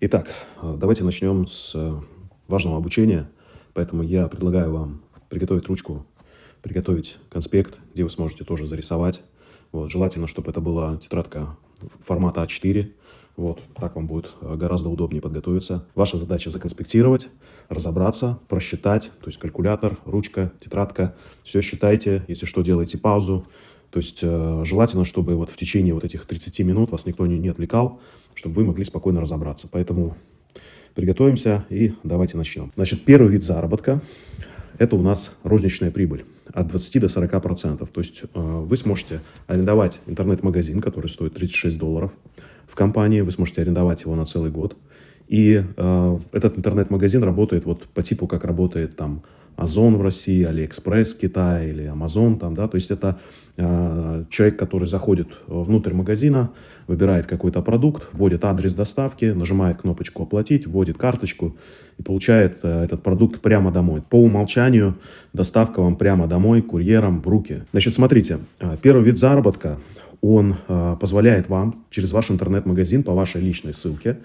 Итак, давайте начнем с важного обучения. Поэтому я предлагаю вам приготовить ручку, приготовить конспект, где вы сможете тоже зарисовать. Вот, желательно, чтобы это была тетрадка формата А4. Вот, так вам будет гораздо удобнее подготовиться. Ваша задача законспектировать, разобраться, просчитать, то есть калькулятор, ручка, тетрадка. Все считайте, если что, делайте паузу. То есть э, желательно, чтобы вот в течение вот этих 30 минут вас никто не, отвлекал, чтобы вы могли спокойно разобраться. Поэтому приготовимся и давайте начнем. Значит, первый вид заработка – это у нас розничная прибыль от 20 до 40 процентов. То есть э, вы сможете арендовать интернет-магазин, который стоит 36 долларов в компании, вы сможете арендовать его на целый год. И э, этот интернет-магазин работает вот по типу, как работает там Озон в России, Алиэкспресс в Китае или Амазон там, да, то есть это э, человек, который заходит внутрь магазина, выбирает какой-то продукт, вводит адрес доставки, нажимает кнопочку «Оплатить», вводит карточку и получает э, этот продукт прямо домой. По умолчанию доставка вам прямо домой, курьером в руки. Значит, смотрите, э, первый вид заработка, он э, позволяет вам через ваш интернет-магазин по вашей личной ссылке,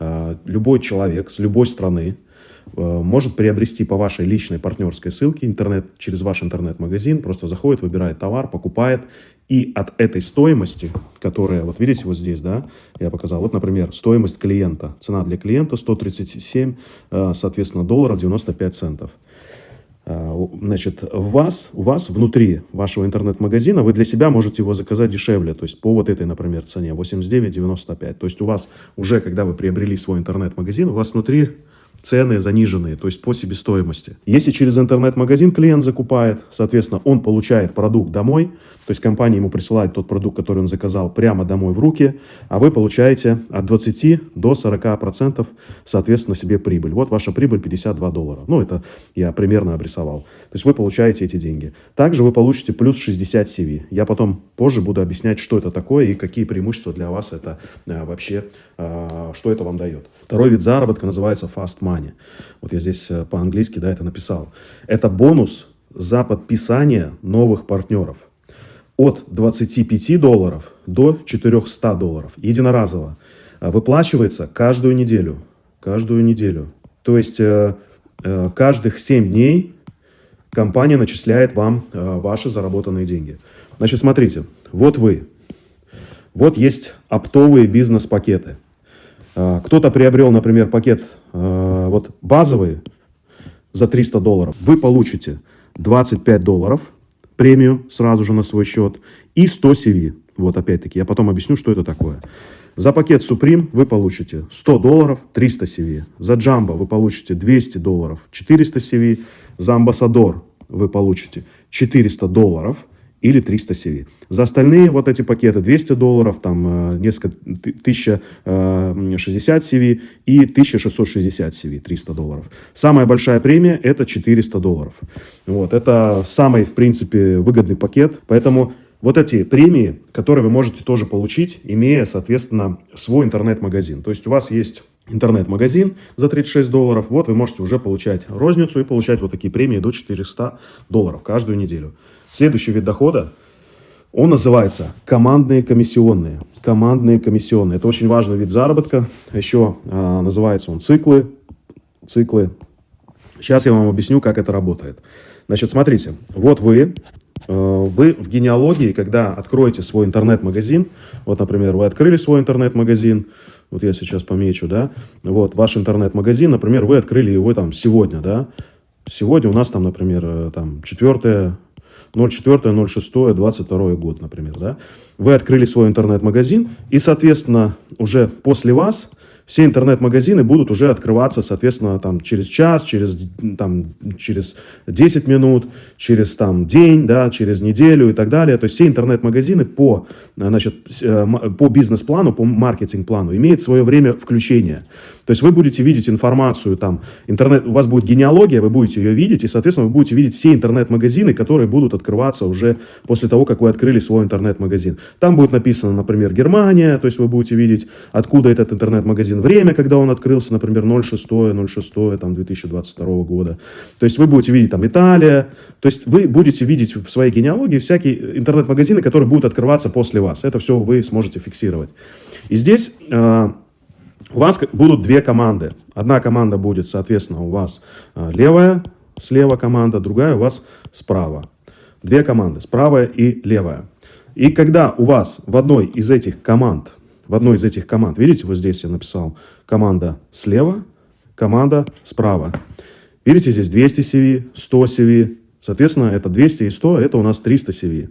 э, любой человек с любой страны, Э, может приобрести по вашей личной партнерской ссылке интернет, через ваш интернет-магазин, просто заходит, выбирает товар, покупает, и от этой стоимости, которая, вот видите, вот здесь, да, я показал, вот, например, стоимость клиента, цена для клиента 137, э, соответственно, долларов 95 центов. Э, значит, у вас, у вас внутри вашего интернет-магазина вы для себя можете его заказать дешевле, то есть по вот этой, например, цене 89,95. То есть у вас уже, когда вы приобрели свой интернет-магазин, у вас внутри цены заниженные, то есть по себестоимости. Если через интернет-магазин клиент закупает, соответственно, он получает продукт домой, то есть компания ему присылает тот продукт, который он заказал, прямо домой в руки, а вы получаете от 20 до 40 процентов, соответственно, себе прибыль. Вот ваша прибыль 52 доллара. Ну, это я примерно обрисовал. То есть вы получаете эти деньги. Также вы получите плюс 60 CV. Я потом позже буду объяснять, что это такое и какие преимущества для вас это а, вообще, а, что это вам дает. Второй вид заработка называется fast money money. Вот я здесь э, по-английски да, это написал. Это бонус за подписание новых партнеров. От 25 долларов до 400 долларов. Единоразово. Э, выплачивается каждую неделю. Каждую неделю. То есть э, каждых 7 дней компания начисляет вам ваши заработанные деньги. Значит, смотрите, вот вы. Вот есть оптовые бизнес-пакеты. Кто-то приобрел, например, пакет Э, вот базовый за 300 долларов, вы получите 25 долларов премию сразу же на свой счет и 100 CV. Вот опять-таки, я потом объясню, что это такое. За пакет Supreme вы получите 100 долларов, 300 CV. За Jumbo вы получите 200 долларов, 400 CV. За Ambassador вы получите 400 долларов – или 300 CV. За остальные вот эти пакеты 200 долларов, там э, несколько, 1060 CV э, и 1660 CV, 300 долларов. Самая большая премия это 400 долларов. Вот, это самый, в принципе, выгодный пакет, поэтому вот эти премии, которые вы можете тоже получить, имея, соответственно, свой интернет-магазин. То есть у вас есть интернет-магазин за 36 долларов, вот вы можете уже получать розницу и получать вот такие премии до 400 долларов каждую неделю. Следующий вид дохода, он называется командные комиссионные. Командные комиссионные. Это очень важный вид заработка. Еще а, называется он циклы. Циклы. Сейчас я вам объясню, как это работает. Значит, смотрите. Вот вы, э, вы в генеалогии, когда откроете свой интернет-магазин, вот, например, вы открыли свой интернет-магазин, вот я сейчас помечу, да, вот ваш интернет-магазин, например, вы открыли его там сегодня, да, сегодня у нас там, например, э, там 4 04, 06, 22 год, например, да, вы открыли свой интернет-магазин, и, соответственно, уже после вас все интернет-магазины будут уже открываться, соответственно, там, через час, через, там, через 10 минут, через там, день, да, через неделю и так далее. То есть все интернет-магазины по, значит, э, по бизнес-плану, по маркетинг-плану имеют свое время включения. То есть вы будете видеть информацию, там, интернет, у вас будет генеалогия, вы будете ее видеть, и, соответственно, вы будете видеть все интернет-магазины, которые будут открываться уже после того, как вы открыли свой интернет-магазин. Там будет написано, например, Германия, то есть вы будете видеть, откуда этот интернет-магазин время, когда он открылся, например, 06, 06, там, 2022 года. То есть вы будете видеть там Италия, то есть вы будете видеть в своей генеалогии всякие интернет-магазины, которые будут открываться после вас. Это все вы сможете фиксировать. И здесь... Э, у вас будут две команды. Одна команда будет, соответственно, у вас э, левая, слева команда, другая у вас справа. Две команды, справа и левая. И когда у вас в одной из этих команд, в одной из этих команд, видите, вот здесь я написал команда слева, команда справа. Видите, здесь 200 CV, 100 CV. Соответственно, это 200 и 100, это у нас 300 CV.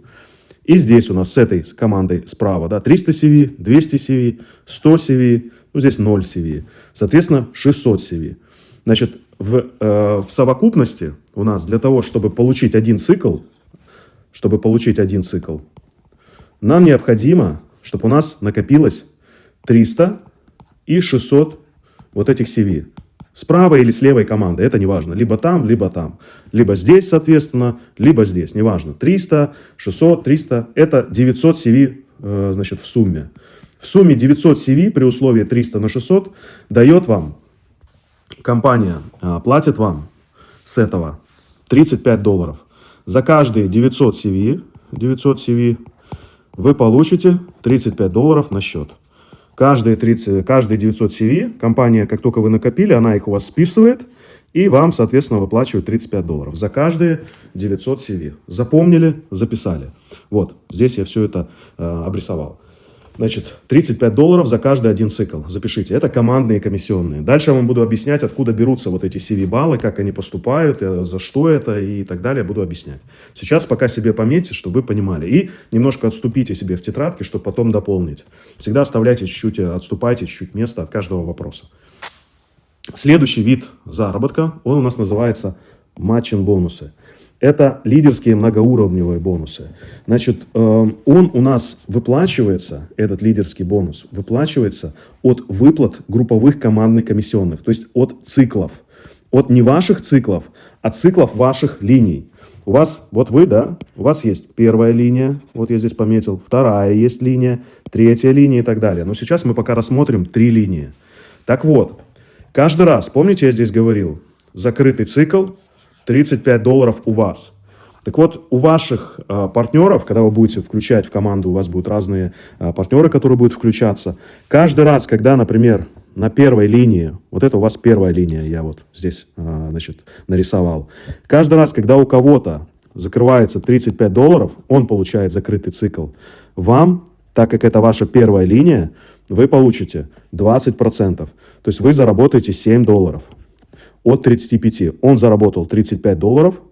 И здесь у нас с этой командой справа, да, 300 CV, 200 CV, 100 CV, ну, здесь 0 CV. Соответственно, 600 CV. Значит, в, э, в совокупности у нас для того, чтобы получить один цикл, чтобы получить один цикл, нам необходимо, чтобы у нас накопилось 300 и 600 вот этих CV. С правой или с левой команды, это не важно. Либо там, либо там. Либо здесь, соответственно, либо здесь, неважно. 300, 600, 300, это 900 CV э, значит, в сумме. В сумме 900 CV при условии 300 на 600 дает вам, компания э, платит вам с этого 35 долларов. За каждые 900 CV, 900 CV вы получите 35 долларов на счет. Каждые, 30, каждые 900 CV компания, как только вы накопили, она их у вас списывает и вам, соответственно, выплачивает 35 долларов за каждые 900 CV. Запомнили, записали. Вот, здесь я все это э, обрисовал. Значит, 35 долларов за каждый один цикл. Запишите. Это командные комиссионные. Дальше я вам буду объяснять, откуда берутся вот эти CV-баллы, как они поступают, э, за что это и так далее. Буду объяснять. Сейчас пока себе пометьте, чтобы вы понимали. И немножко отступите себе в тетрадке, чтобы потом дополнить. Всегда оставляйте чуть-чуть, э, отступайте чуть-чуть места от каждого вопроса. Следующий вид заработка, он у нас называется матчин-бонусы. Это лидерские многоуровневые бонусы. Значит, эм, он у нас выплачивается, этот лидерский бонус, выплачивается от выплат групповых командных комиссионных, то есть от циклов. От не ваших циклов, а циклов ваших линий. У вас, вот вы, да, у вас есть первая линия, вот я здесь пометил, вторая есть линия, третья линия и так далее. Но сейчас мы пока рассмотрим три линии. Так вот, каждый раз, помните, я здесь говорил, закрытый цикл, 35 долларов у вас. Так вот, у ваших э, партнеров, когда вы будете включать в команду, у вас будут разные э, партнеры, которые будут включаться. Каждый раз, когда, например, на первой линии, вот это у вас первая линия, я вот здесь, э, значит, нарисовал. Каждый раз, когда у кого-то закрывается 35 долларов, он получает закрытый цикл. Вам, так как это ваша первая линия, вы получите 20%. То есть вы заработаете 7 долларов от 35. Он заработал 35 долларов,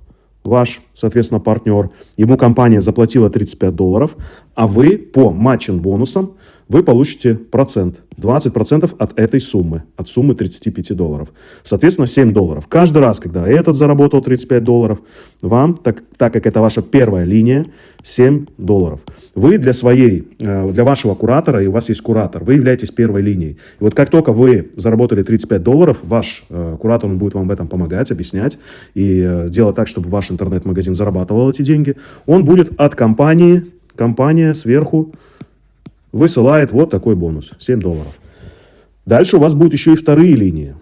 ваш, соответственно, партнер. Ему компания заплатила 35 долларов, а вы по матчин бонусам вы получите процент, 20% от этой суммы, от суммы 35 долларов. Соответственно, 7 долларов. Каждый раз, когда этот заработал 35 долларов, вам, так, так как это ваша первая линия, 7 долларов. Вы для своей, э, для вашего куратора, и у вас есть куратор, вы являетесь первой линией. И вот как только вы заработали 35 долларов, ваш э, куратор, он будет вам в этом помогать, объяснять и э, делать так, чтобы ваш интернет-магазин зарабатывал эти деньги, он будет от компании, компания сверху высылает вот такой бонус, 7 долларов. Дальше у вас будут еще и вторые линии.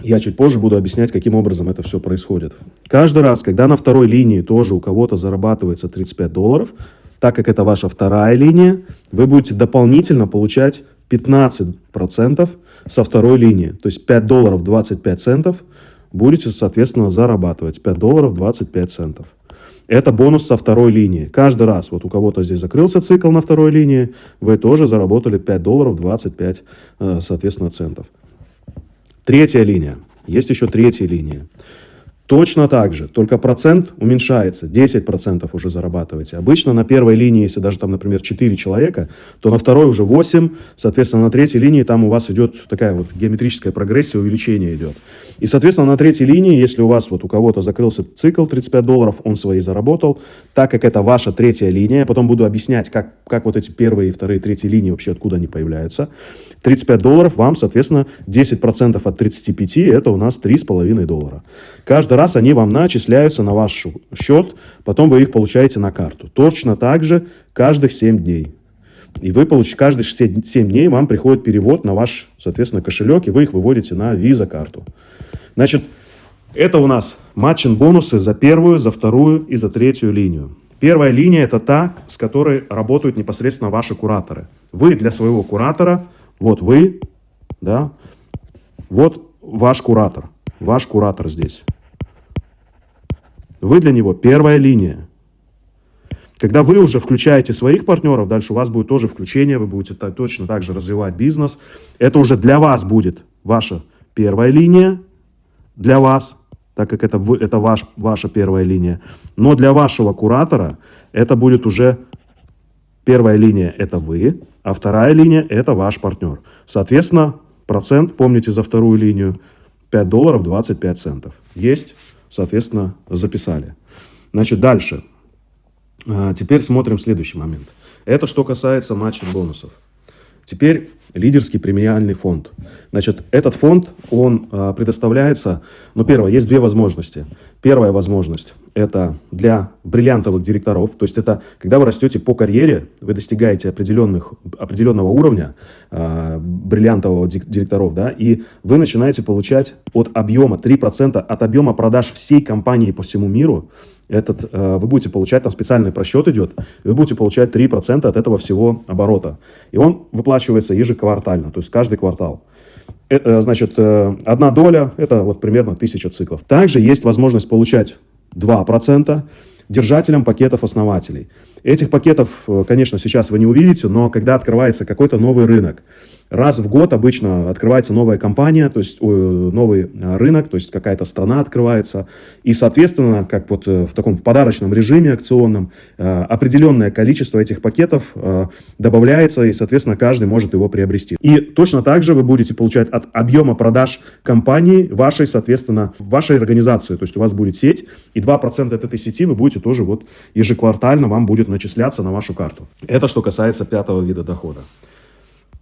Я чуть позже буду объяснять, каким образом это все происходит. Каждый раз, когда на второй линии тоже у кого-то зарабатывается 35 долларов, так как это ваша вторая линия, вы будете дополнительно получать 15% со второй линии. То есть 5 долларов 25 центов будете, соответственно, зарабатывать. 5 долларов 25 центов. Это бонус со второй линии. Каждый раз, вот у кого-то здесь закрылся цикл на второй линии, вы тоже заработали 5 долларов 25, э, соответственно, центов. Третья линия. Есть еще третья линия. Точно так же, только процент уменьшается, 10% уже зарабатываете. Обычно на первой линии, если даже там, например, 4 человека, то на второй уже 8, соответственно, на третьей линии там у вас идет такая вот геометрическая прогрессия, увеличение идет. И, соответственно, на третьей линии, если у вас вот у кого-то закрылся цикл 35 долларов, он свои заработал, так как это ваша третья линия, потом буду объяснять, как, как вот эти первые, вторые, третьи линии вообще откуда они появляются. 35 долларов вам, соответственно, 10% от 35, это у нас 3,5 доллара. Каждый раз они вам начисляются на ваш счет, потом вы их получаете на карту. Точно так же каждых 7 дней. И вы получите, каждые 7 дней вам приходит перевод на ваш, соответственно, кошелек, и вы их выводите на виза-карту. Значит, это у нас матчин бонусы за первую, за вторую и за третью линию. Первая линия – это та, с которой работают непосредственно ваши кураторы. Вы для своего куратора – вот вы, да, вот ваш куратор, ваш куратор здесь. Вы для него первая линия. Когда вы уже включаете своих партнеров, дальше у вас будет тоже включение, вы будете точно так же развивать бизнес. Это уже для вас будет ваша первая линия, для вас, так как это, это ваш, ваша первая линия. Но для вашего куратора это будет уже первая линия – это вы, а вторая линия – это ваш партнер. Соответственно, процент, помните за вторую линию, 5 долларов 25 центов. Есть, соответственно, записали. Значит, дальше. А, теперь смотрим следующий момент. Это что касается матчей бонусов. Теперь лидерский премиальный фонд. Значит, этот фонд, он э, предоставляется, ну, первое, есть две возможности. Первая возможность – это для бриллиантовых директоров, то есть это когда вы растете по карьере, вы достигаете определенных, определенного уровня э, бриллиантового директоров, да, и вы начинаете получать от объема, 3% от объема продаж всей компании по всему миру, этот, э, вы будете получать, там специальный просчет идет, вы будете получать 3% от этого всего оборота. И он выплачивается ежеквартально, то есть каждый квартал. Это, э, значит, э, одна доля, это вот примерно 1000 циклов. Также есть возможность получать 2% держателям пакетов основателей. Этих пакетов, конечно, сейчас вы не увидите, но когда открывается какой-то новый рынок, Раз в год обычно открывается новая компания, то есть новый а, рынок, то есть какая-то страна открывается. И, соответственно, как вот э, в таком подарочном режиме акционном, э, определенное количество этих пакетов э, добавляется, и, соответственно, каждый может его приобрести. И точно так же вы будете получать от объема продаж компании вашей, соответственно, вашей организации. То есть у вас будет сеть, и 2% от этой сети вы будете тоже вот ежеквартально вам будет начисляться на вашу карту. Это что касается пятого вида дохода.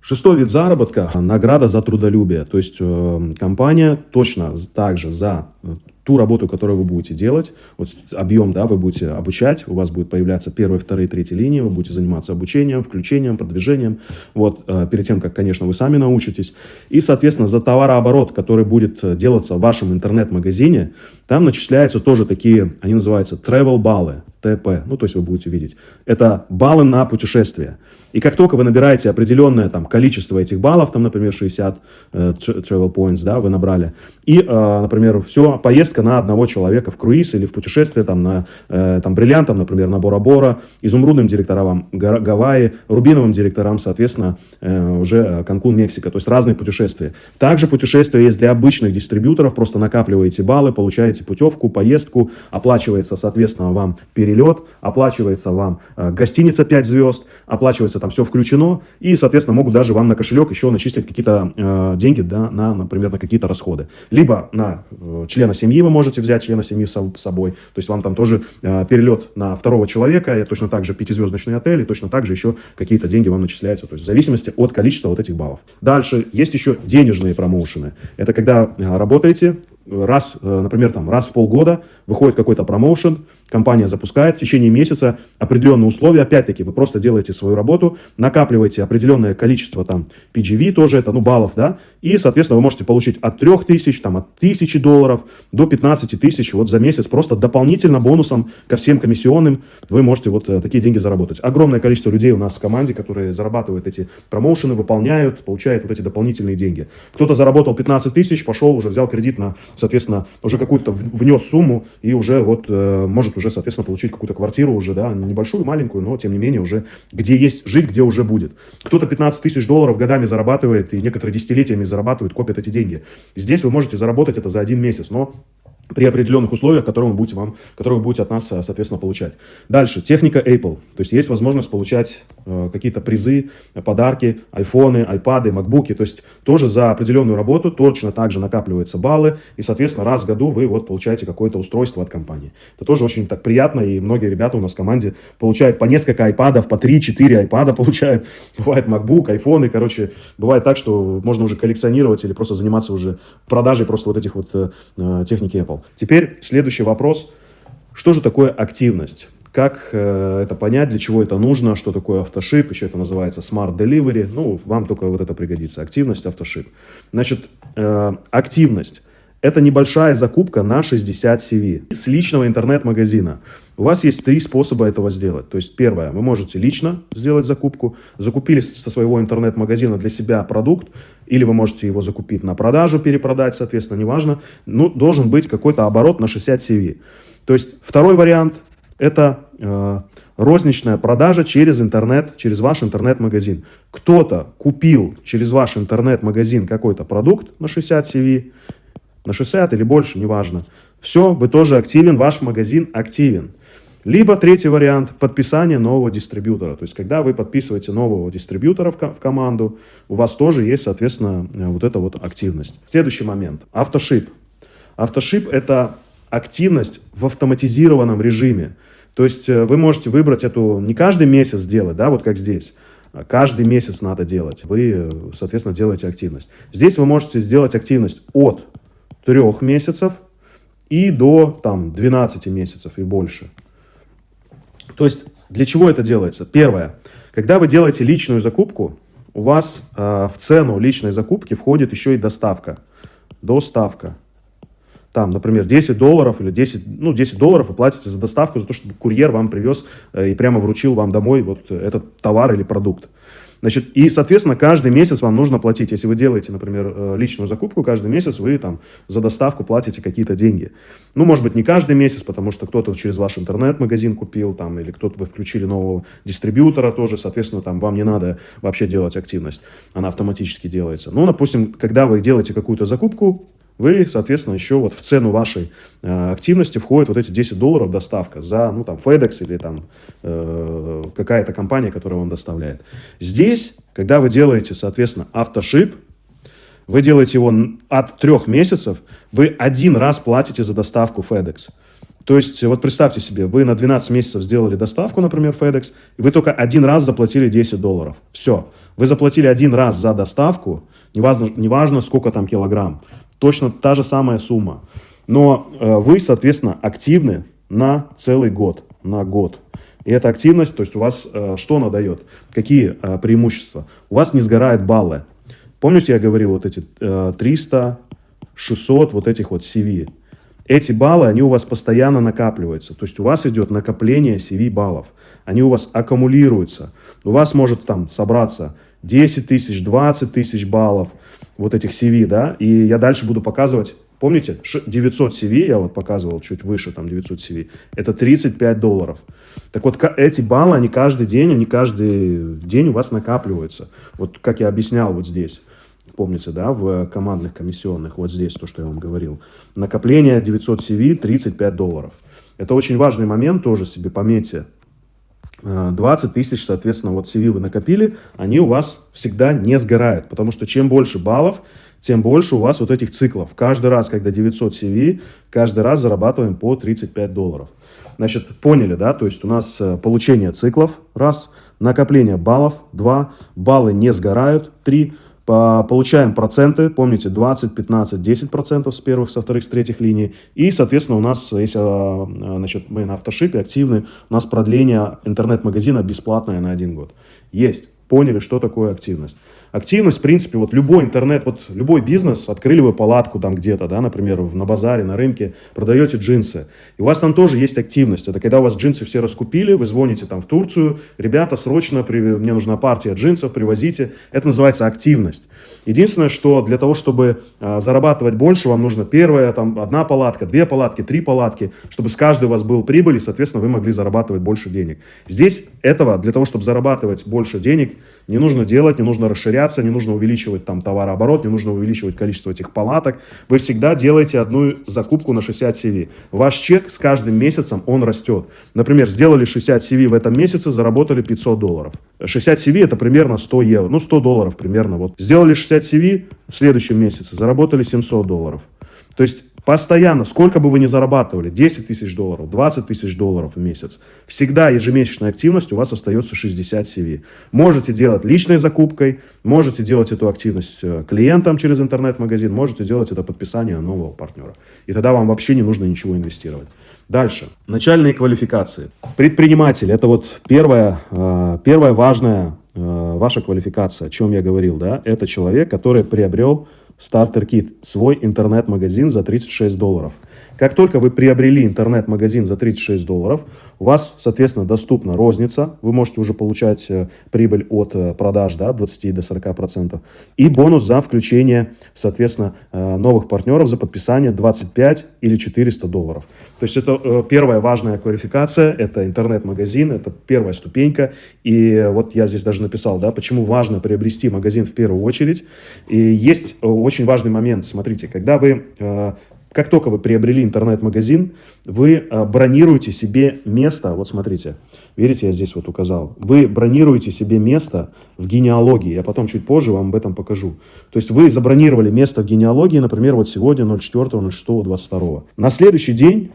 Шестой вид заработка – награда за трудолюбие. То есть э, компания точно также за э, ту работу, которую вы будете делать, вот объем, да, вы будете обучать, у вас будет появляться первые, вторые, третьи линии, вы будете заниматься обучением, включением, продвижением, вот, э, перед тем, как, конечно, вы сами научитесь. И, соответственно, за товарооборот, который будет э, делаться в вашем интернет-магазине, там начисляются тоже такие, они называются travel баллы, ТП, ну, то есть вы будете видеть. Это баллы на путешествие. И как только вы набираете определенное там, количество этих баллов, там, например, 60 э, travel points, да, вы набрали, и, э, например, все, поездка на одного человека в круиз или в путешествие там, на э, там, бриллиантам, например, на Бора-Бора, изумрудным директорам Гавайи, рубиновым директорам, соответственно, э, уже Канкун, Мексика, то есть разные путешествия. Также путешествия есть для обычных дистрибьюторов, просто накапливаете баллы, получаете путевку, поездку, оплачивается, соответственно, вам перелет, оплачивается вам э, гостиница 5 звезд, оплачивается там все включено, и, соответственно, могут даже вам на кошелек еще начислить какие-то э, деньги, да, на, например, на какие-то расходы. Либо на э, члена семьи вы можете взять члена семьи с собой, то есть вам там тоже э, перелет на второго человека, и точно так же пятизвездочный отель, и точно так же еще какие-то деньги вам начисляются, то есть в зависимости от количества вот этих баллов. Дальше есть еще денежные промоушены. Это когда э, работаете, раз, э, например, там, раз в полгода выходит какой-то промоушен, компания запускает в течение месяца определенные условия. Опять-таки, вы просто делаете свою работу, накапливаете определенное количество там PGV, тоже это, ну, баллов, да, и, соответственно, вы можете получить от 3000, там, от 1000 долларов до 15 тысяч вот за месяц, просто дополнительно бонусом ко всем комиссионным вы можете вот э, такие деньги заработать. Огромное количество людей у нас в команде, которые зарабатывают эти промоушены, выполняют, получают вот эти дополнительные деньги. Кто-то заработал 15 тысяч, пошел, уже взял кредит на соответственно, уже какую-то внес сумму и уже вот э, может уже, соответственно, получить какую-то квартиру уже, да, небольшую, маленькую, но тем не менее уже где есть жить, где уже будет. Кто-то 15 тысяч долларов годами зарабатывает и некоторые десятилетиями зарабатывают, копят эти деньги. Здесь вы можете заработать это за один месяц, но при определенных условиях, которые вы будете, вам, которые вы будете от нас, э, соответственно, получать. Дальше, техника Apple. То есть есть возможность получать э, какие-то призы, подарки, айфоны, айпады, макбуки. То есть тоже за определенную работу точно так же накапливаются баллы. И, соответственно, раз в году вы вот получаете какое-то устройство от компании. Это тоже очень так приятно. И многие ребята у нас в команде получают по несколько айпадов, по 3-4 айпада получают. Бывает макбук, айфоны. Короче, бывает так, что можно уже коллекционировать или просто заниматься уже продажей просто вот этих вот э, э техники Apple. Теперь следующий вопрос. Что же такое активность? Как э, это понять, для чего это нужно, что такое автошип, еще это называется Smart Delivery. Ну, вам только вот это пригодится. Активность, автошип. Значит, э, активность – Это небольшая закупка на 60 CV с личного интернет-магазина. У вас есть три способа этого сделать. То есть первое, вы можете лично сделать закупку, закупили со своего интернет-магазина для себя продукт, или вы можете его закупить на продажу, перепродать, соответственно, неважно. Ну, должен быть какой-то оборот на 60 CV. То есть второй вариант – это э, розничная продажа через интернет, через ваш интернет-магазин. Кто-то купил через ваш интернет-магазин какой-то продукт на 60 CV, на 60 или больше, неважно. Все, вы тоже активен, ваш магазин активен. Либо третий вариант – подписание нового дистрибьютора. То есть, когда вы подписываете нового дистрибьютора в, в команду, у вас тоже есть, соответственно, э, вот эта вот активность. Следующий момент – автошип. Автошип – это активность в автоматизированном режиме. То есть, э, вы можете выбрать эту не каждый месяц делать, да, вот как здесь, а каждый месяц надо делать. Вы, э, соответственно, делаете активность. Здесь вы можете сделать активность от трех месяцев и до там, 12 месяцев и больше. То есть для чего это делается? Первое. Когда вы делаете личную закупку, у вас э, в цену личной закупки входит еще и доставка. Доставка. Там, например, 10 долларов или 10, ну, 10 долларов вы платите за доставку, за то, чтобы курьер вам привез э, и прямо вручил вам домой вот этот товар или продукт. Значит, и, соответственно, каждый месяц вам нужно платить. Если вы делаете, например, э, личную закупку, каждый месяц вы там за доставку платите какие-то деньги. Ну, может быть, не каждый месяц, потому что кто-то через ваш интернет-магазин купил, там, или кто-то вы включили нового дистрибьютора тоже, соответственно, там вам не надо вообще делать активность. Она автоматически делается. Ну, допустим, когда вы делаете какую-то закупку, вы, соответственно, еще вот в цену вашей э, активности входят вот эти 10 долларов доставка за, ну, там, FedEx или там э, какая-то компания, которая вам доставляет. Здесь, когда вы делаете, соответственно, автошип, вы делаете его от трех месяцев, вы один раз платите за доставку FedEx. То есть, вот представьте себе, вы на 12 месяцев сделали доставку, например, FedEx, и вы только один раз заплатили 10 долларов. Все. Вы заплатили один раз за доставку, неважно, неважно сколько там килограмм точно та же самая сумма. Но э, вы, соответственно, активны на целый год, на год. И эта активность, то есть у вас э, что она дает? Какие э, преимущества? У вас не сгорают баллы. Помните, я говорил, вот эти э, 300, 600, вот этих вот CV. Эти баллы, они у вас постоянно накапливаются. То есть у вас идет накопление CV баллов. Они у вас аккумулируются. У вас может там собраться 10 тысяч, 20 тысяч баллов вот этих CV, да, и я дальше буду показывать, помните, 900 CV, я вот показывал чуть выше, там 900 CV, это 35 долларов. Так вот, эти баллы, они каждый день, они каждый день у вас накапливаются. Вот как я объяснял вот здесь. Помните, да, в командных комиссионных, вот здесь то, что я вам говорил. Накопление 900 CV 35 долларов. Это очень важный момент, тоже себе пометьте. 20 э, тысяч, соответственно, вот CV вы накопили, они у вас всегда не сгорают, потому что чем больше баллов, тем больше у вас вот этих циклов. Каждый раз, когда 900 CV, каждый раз зарабатываем по 35 долларов. Значит, поняли, да? То есть у нас э, получение циклов, раз, накопление баллов, два, баллы не сгорают, три, Получаем проценты, помните, 20, 15, 10 процентов с первых, со вторых, с третьих линий. И, соответственно, у нас, если а, а, значит, мы на автошипе активны, у нас продление интернет-магазина бесплатное на один год. Есть. Поняли, что такое активность активность, в принципе, вот любой интернет, вот любой бизнес, открыли вы палатку там где-то, да, например, в, на базаре, на рынке, продаете джинсы, и у вас там тоже есть активность. Это когда у вас джинсы все раскупили, вы звоните там в Турцию, ребята, срочно, при, мне нужна партия джинсов, привозите. Это называется активность. Единственное, что для того, чтобы а, зарабатывать больше, вам нужно первая, там, одна палатка, две палатки, три палатки, чтобы с каждой у вас был прибыль, и, соответственно, вы могли зарабатывать больше денег. Здесь этого, для того, чтобы зарабатывать больше денег, не нужно делать, не нужно расширять расширяться, не нужно увеличивать там товарооборот, не нужно увеличивать количество этих палаток. Вы всегда делаете одну закупку на 60 CV. Ваш чек с каждым месяцем, он растет. Например, сделали 60 CV в этом месяце, заработали 500 долларов. 60 CV это примерно 100 евро, ну 100 долларов примерно. Вот. Сделали 60 CV в следующем месяце, заработали 700 долларов. То есть Постоянно, сколько бы вы ни зарабатывали, 10 тысяч долларов, 20 тысяч долларов в месяц, всегда ежемесячная активность у вас остается 60 CV. Можете делать личной закупкой, можете делать эту активность э, клиентам через интернет-магазин, можете делать это подписание нового партнера. И тогда вам вообще не нужно ничего инвестировать. Дальше. Начальные квалификации. Предприниматель – это вот первая, э, первая важная э, ваша квалификация, о чем я говорил. Да? Это человек, который приобрел Kit, свой интернет-магазин за 36 долларов. Как только вы приобрели интернет-магазин за 36 долларов, у вас, соответственно, доступна розница, вы можете уже получать э, прибыль от э, продаж да, от 20 до 40 процентов, и бонус за включение, соответственно, э, новых партнеров за подписание 25 или 400 долларов. То есть это первая важная квалификация, это интернет-магазин, это первая ступенька, и вот я здесь даже написал, да, почему важно приобрести магазин в первую очередь, и есть очень важный момент, смотрите, когда вы как только вы приобрели интернет-магазин, вы э, бронируете себе место, вот смотрите, видите, я здесь вот указал, вы бронируете себе место в генеалогии, я потом чуть позже вам об этом покажу. То есть вы забронировали место в генеалогии, например, вот сегодня 04, 06, 22. На следующий день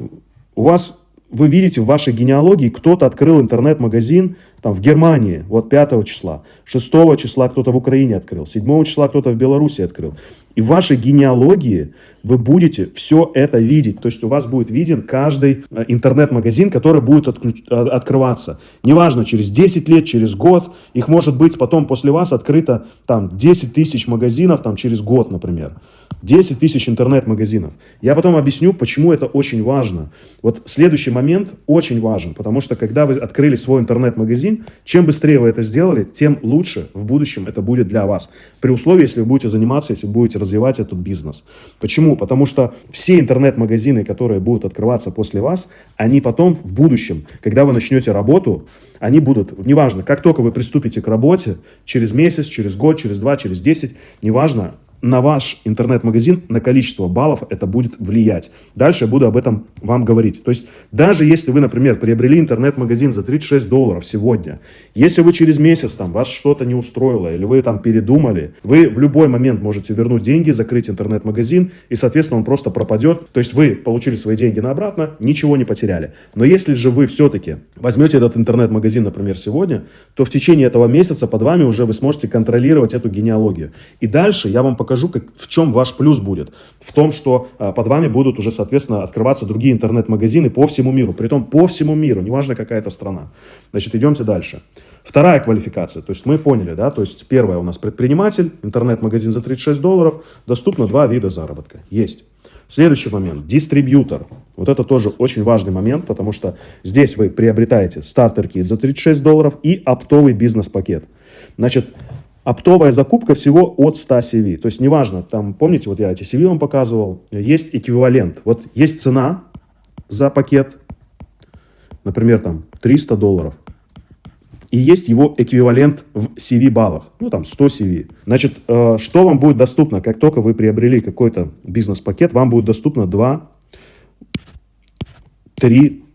у вас вы видите в вашей генеалогии, кто-то открыл интернет-магазин там, в Германии, вот 5 числа, 6 числа кто-то в Украине открыл, 7 числа кто-то в Беларуси открыл. И в вашей генеалогии вы будете все это видеть. То есть у вас будет виден каждый э, интернет-магазин, который будет. Э, открываться. Неважно, через 10 лет, через год. Их может быть потом после вас открыто там 10 тысяч магазинов там, через год, например. 10 тысяч интернет-магазинов. Я потом объясню, почему это очень важно. Вот следующий момент очень важен, потому что когда вы открыли свой интернет-магазин, чем быстрее вы это сделали, тем лучше в будущем это будет для вас. При условии, если вы будете заниматься, если вы будете развивать этот бизнес. Почему? Потому что все интернет-магазины, которые будут открываться после вас, они потом в будущем, когда вы начнете работу, они будут, неважно, как только вы приступите к работе, через месяц, через год, через два, через десять, неважно, на ваш интернет-магазин, на количество баллов это будет влиять. Дальше я буду об этом вам говорить. То есть даже если вы, например, приобрели интернет-магазин за 36 долларов сегодня, если вы через месяц там вас что-то не устроило или вы там передумали, вы в любой момент можете вернуть деньги, закрыть интернет-магазин и, соответственно, он просто пропадет. То есть вы получили свои деньги на обратно, ничего не потеряли. Но если же вы все-таки возьмете этот интернет-магазин, например, сегодня, то в течение этого месяца под вами уже вы сможете контролировать эту генеалогию. И дальше я вам покажу покажу, как, в чем ваш плюс будет. В том, что а, под вами будут уже, соответственно, открываться другие интернет-магазины по всему миру. Притом по всему миру, неважно какая это страна. Значит, идемте дальше. Вторая квалификация, то есть мы поняли, да, то есть первая у нас предприниматель, интернет-магазин за 36 долларов, доступно два вида заработка. Есть. Следующий момент. Дистрибьютор. Вот это тоже очень важный момент, потому что здесь вы приобретаете стартер-кит за 36 долларов и оптовый бизнес-пакет. Значит, оптовая закупка всего от 100 CV. То есть неважно, там, помните, вот я эти CV вам показывал, есть эквивалент. Вот есть цена за пакет, например, там 300 долларов. И есть его эквивалент в CV баллах, ну там 100 CV. Значит, э, что вам будет доступно, как только вы приобрели какой-то бизнес-пакет, вам будет доступно 2, 3 а,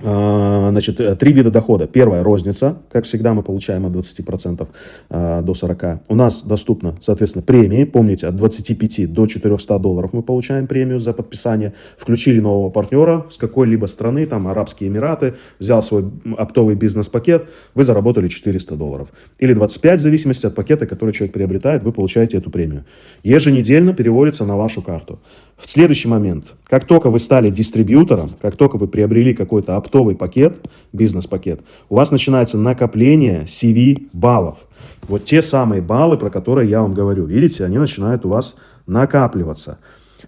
значит, э, три вида дохода. Первое – розница. Как всегда, мы получаем от 20% а, до 40%. У нас доступно, соответственно, премии. Помните, от 25 до 400 долларов мы получаем премию за подписание. Включили нового партнера с какой-либо страны, там, Арабские Эмираты, взял свой оптовый бизнес-пакет, вы заработали 400 долларов. Или 25, в зависимости от пакета, который человек приобретает, вы получаете эту премию. Еженедельно переводится на вашу карту. В следующий момент, как только вы стали дистрибьютором, как только вы приобрели какой-то оптовый пакет, бизнес-пакет, у вас начинается накопление CV баллов. Вот те самые баллы, про которые я вам говорю. Видите, они начинают у вас накапливаться.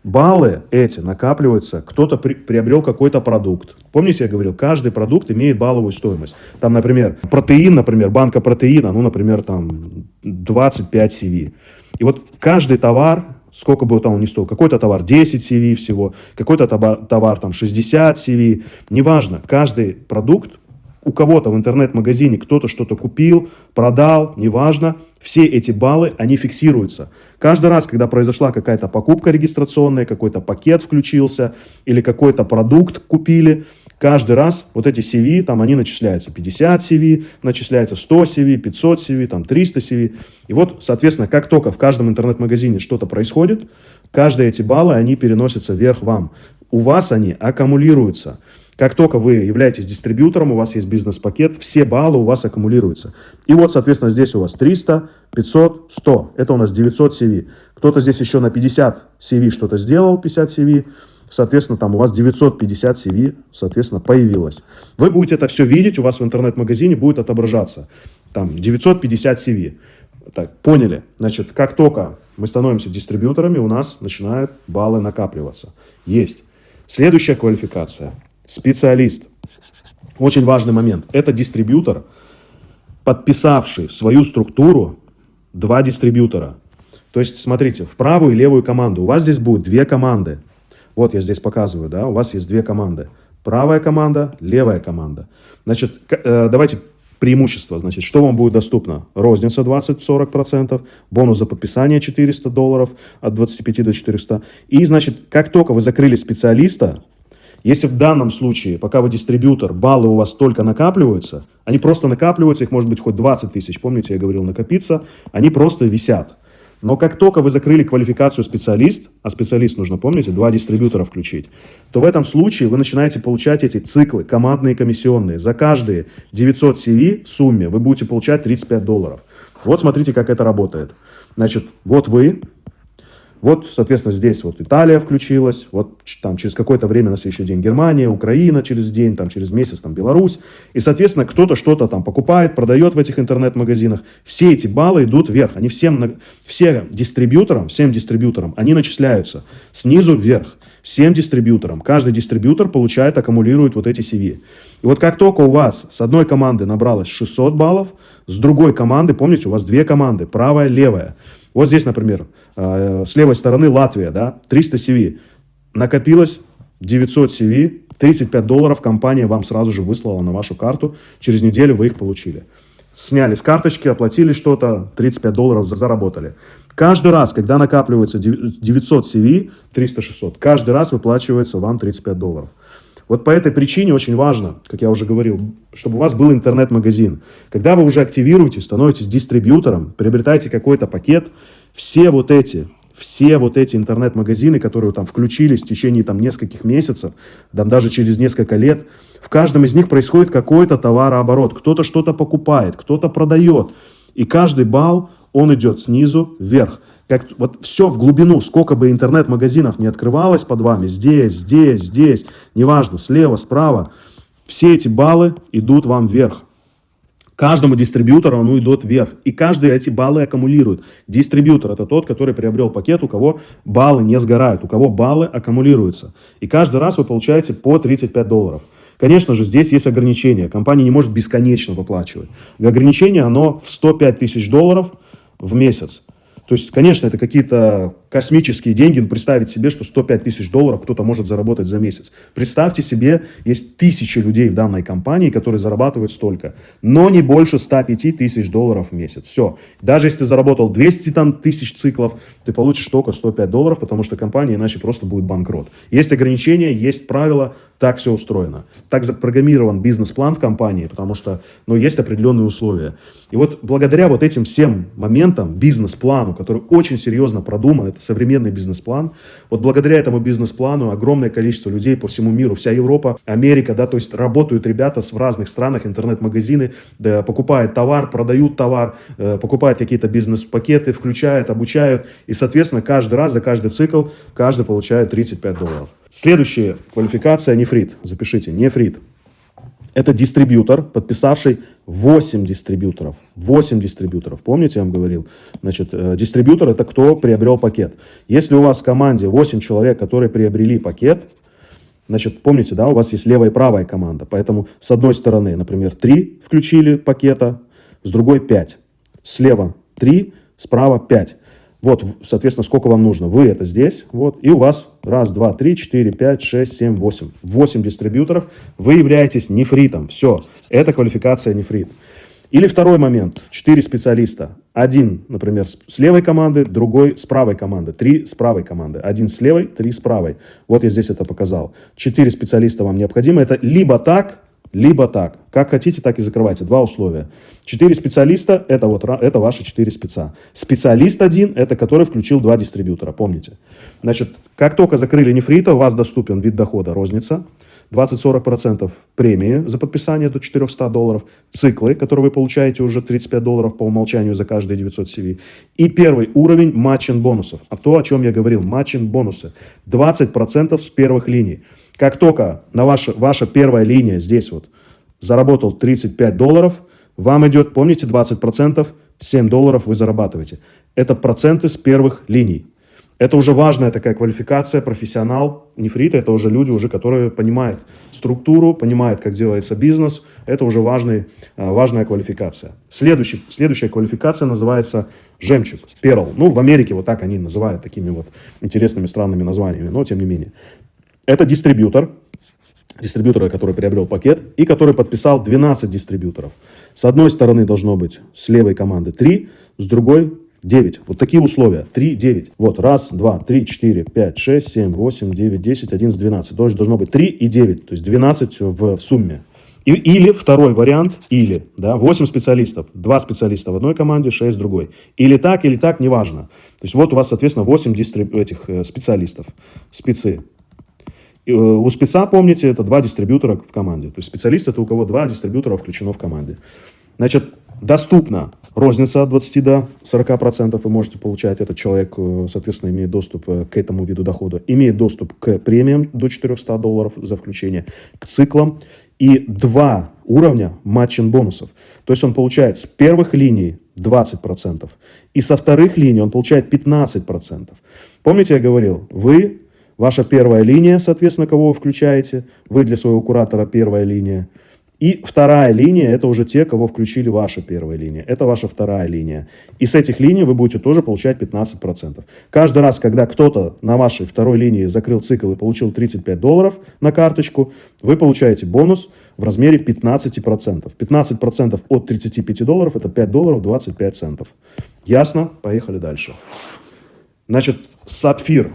Баллы эти накапливаются, кто-то при, приобрел какой-то продукт. Помните, я говорил, каждый продукт имеет балловую стоимость. Там, например, протеин, например, банка протеина, ну, например, там 25 CV. И вот каждый товар сколько бы там он ни стоил, какой-то товар 10 CV всего, какой-то товар, товар там 60 CV, неважно, каждый продукт у кого-то в интернет-магазине кто-то что-то купил, продал, неважно, все эти баллы, они фиксируются. Каждый раз, когда произошла какая-то покупка регистрационная, какой-то пакет включился или какой-то продукт купили, Каждый раз вот эти CV, там они начисляются. 50 CV, начисляется 100 CV, 500 CV, там 300 CV. И вот, соответственно, как только в каждом интернет-магазине что-то происходит, каждые эти баллы, они переносятся вверх вам. У вас они аккумулируются. Как только вы являетесь дистрибьютором, у вас есть бизнес-пакет, все баллы у вас аккумулируются. И вот, соответственно, здесь у вас 300, 500, 100. Это у нас 900 CV. Кто-то здесь еще на 50 CV что-то сделал, 50 CV соответственно, там у вас 950 CV, соответственно, появилось. Вы будете это все видеть, у вас в интернет-магазине будет отображаться. Там 950 CV. Так, поняли. Значит, как только мы становимся дистрибьюторами, у нас начинают баллы накапливаться. Есть. Следующая квалификация. Специалист. Очень важный момент. Это дистрибьютор, подписавший в свою структуру два дистрибьютора. То есть, смотрите, в правую и левую команду. У вас здесь будет две команды. Вот я здесь показываю, да, у вас есть две команды. Правая команда, левая команда. Значит, э, давайте преимущества. Значит, что вам будет доступно? Розница 20-40%, бонус за подписание 400 долларов от 25 до 400. И, значит, как только вы закрыли специалиста, если в данном случае, пока вы дистрибьютор, баллы у вас только накапливаются, они просто накапливаются, их может быть хоть 20 тысяч, помните, я говорил накопиться, они просто висят. Но как только вы закрыли квалификацию специалист, а специалист нужно, помните, два дистрибьютора включить, то в этом случае вы начинаете получать эти циклы, командные комиссионные. За каждые 900 CV в сумме вы будете получать 35 долларов. Вот смотрите, как это работает. Значит, вот вы вот, соответственно, здесь вот Италия включилась, вот там через какое-то время на следующий день Германия, Украина через день, там через месяц там Беларусь. И, соответственно, кто-то что-то там покупает, продает в этих интернет-магазинах. Все эти баллы идут вверх. Они всем, всем дистрибьюторам, всем дистрибьюторам, они начисляются снизу вверх. Всем дистрибьюторам. Каждый дистрибьютор получает, аккумулирует вот эти CV. И вот как только у вас с одной команды набралось 600 баллов, с другой команды, помните, у вас две команды, правая, левая. Вот здесь, например, э, с левой стороны Латвия, да, 300 CV. Накопилось 900 CV, 35 долларов компания вам сразу же выслала на вашу карту. Через неделю вы их получили. Сняли с карточки, оплатили что-то, 35 долларов заработали. Каждый раз, когда накапливается 900 CV, 300-600, каждый раз выплачивается вам 35 долларов. Вот по этой причине очень важно, как я уже говорил, чтобы у вас был интернет-магазин. Когда вы уже активируете, становитесь дистрибьютором, приобретаете какой-то пакет, все вот эти, все вот эти интернет-магазины, которые там включились в течение там нескольких месяцев, там даже через несколько лет, в каждом из них происходит какой-то товарооборот. Кто-то что-то покупает, кто-то продает. И каждый балл, он идет снизу вверх как вот все в глубину, сколько бы интернет-магазинов не открывалось под вами, здесь, здесь, здесь, неважно, слева, справа, все эти баллы идут вам вверх. Каждому дистрибьютору оно идет вверх. И каждый эти баллы аккумулирует. Дистрибьютор это тот, который приобрел пакет, у кого баллы не сгорают, у кого баллы аккумулируются. И каждый раз вы получаете по 35 долларов. Конечно же, здесь есть ограничения. Компания не может бесконечно выплачивать. Ограничение, оно в 105 тысяч долларов в месяц. То есть, конечно, это какие-то космические деньги, но представить себе, что 105 тысяч долларов кто-то может заработать за месяц. Представьте себе, есть тысячи людей в данной компании, которые зарабатывают столько, но не больше 105 тысяч долларов в месяц. Все. Даже если ты заработал 200 там, тысяч циклов, ты получишь только 105 долларов, потому что компания иначе просто будет банкрот. Есть ограничения, есть правила, так все устроено. Так запрограммирован бизнес-план в компании, потому что ну, есть определенные условия. И вот благодаря вот этим всем моментам, бизнес-плану, который очень серьезно продуман, современный бизнес-план. Вот благодаря этому бизнес-плану огромное количество людей по всему миру, вся Европа, Америка, да, то есть работают ребята в разных странах, интернет-магазины, да, покупают товар, продают товар, э, покупают какие-то бизнес-пакеты, включают, обучают. И, соответственно, каждый раз, за каждый цикл, каждый получает 35 долларов. Следующая квалификация нефрит. Запишите, нефрит. Это дистрибьютор, подписавший 8 дистрибьюторов. 8 дистрибьюторов. Помните, я вам говорил? Значит, э, дистрибьютор – это кто приобрел пакет. Если у вас в команде 8 человек, которые приобрели пакет, значит, помните, да, у вас есть левая и правая команда. Поэтому с одной стороны, например, 3 включили пакета, с другой 5. Слева 3, справа 5. Вот, соответственно, сколько вам нужно. Вы это здесь, вот, и у вас раз, два, три, четыре, пять, шесть, семь, восемь. Восемь дистрибьюторов. Вы являетесь нефритом. Все, это квалификация нефрит. Или второй момент. Четыре специалиста. Один, например, с левой команды, другой с правой команды. Три с правой команды. Один с левой, три с правой. Вот я здесь это показал. Четыре специалиста вам необходимо. Это либо так, либо так. Как хотите, так и закрывайте. Два условия. Четыре специалиста – это, вот, это ваши четыре спеца. Специалист один – это который включил два дистрибьютора, помните. Значит, как только закрыли нефрита, у вас доступен вид дохода розница, 20-40% премии за подписание до 400 долларов, циклы, которые вы получаете уже 35 долларов по умолчанию за каждые 900 CV, и первый уровень матчин бонусов. А то, о чем я говорил, матчин бонусы. 20% с первых линий. Как только на ваша, ваша первая линия здесь вот заработал 35 долларов, вам идет, помните, 20% 7 долларов вы зарабатываете. Это проценты с первых линий. Это уже важная такая квалификация, профессионал. Нефриты – это уже люди, уже, которые понимают структуру, понимают, как делается бизнес. Это уже важный, а, важная квалификация. Следующий, следующая квалификация называется жемчуг, перл. Ну, в Америке вот так они называют такими вот интересными странными названиями, но тем не менее. Это дистрибьютор, дистрибьютора, который приобрел пакет и который подписал 12 дистрибьюторов. С одной стороны должно быть с левой команды 3, с другой 9. Вот такие условия. 3, 9. Вот, раз, два, три, четыре, пять, шесть, семь, восемь, девять, десять, одиннадцать, двенадцать. Тоже должно быть 3 и 9. То есть 12 в, в сумме. И, или второй вариант, или, да, 8 специалистов, 2 специалиста в одной команде, 6 в другой. Или так, или так, неважно. То есть вот у вас, соответственно, 8 дистриб... этих э, специалистов, спецы. Э, у спеца, помните, это два дистрибьютора в команде. То есть специалист это у кого два дистрибьютора включено в команде. Значит, доступно розница от 20 до 40 процентов вы можете получать. Этот человек, э, соответственно, имеет доступ э, к этому виду дохода. Имеет доступ к премиям до 400 долларов за включение, к циклам. И два уровня матчин бонусов. То есть он получает с первых линий 20%, и со вторых линий он получает 15%. Помните, я говорил, вы, ваша первая линия, соответственно, кого вы включаете, вы для своего куратора первая линия, и вторая линия – это уже те, кого включили ваша первая линия. Это ваша вторая линия. И с этих линий вы будете тоже получать 15%. Каждый раз, когда кто-то на вашей второй линии закрыл цикл и получил 35 долларов на карточку, вы получаете бонус в размере 15%. 15% от 35 долларов – это 5 долларов 25 центов. Ясно? Поехали дальше. Значит, сапфир.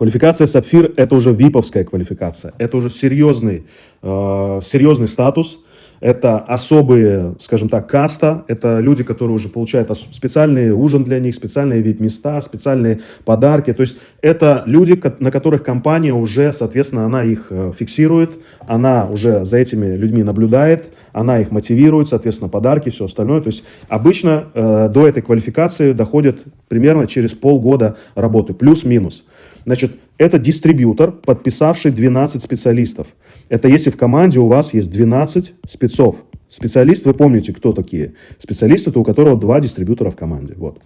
Квалификация сапфир – это уже виповская квалификация. Это уже серьезный, э, серьезный статус. Это особые, скажем так, каста. Это люди, которые уже получают специальный ужин для них, специальные вид места, специальные подарки. То есть это люди, на которых компания уже, соответственно, она их э, фиксирует, она уже за этими людьми наблюдает, она их мотивирует, соответственно, подарки, все остальное. То есть обычно э, до этой квалификации доходит примерно через полгода работы, плюс-минус. Значит, это дистрибьютор, подписавший 12 специалистов. Это если в команде у вас есть 12 спецов. Специалист, вы помните, кто такие? Специалист это у которого два дистрибьютора в команде. Вот.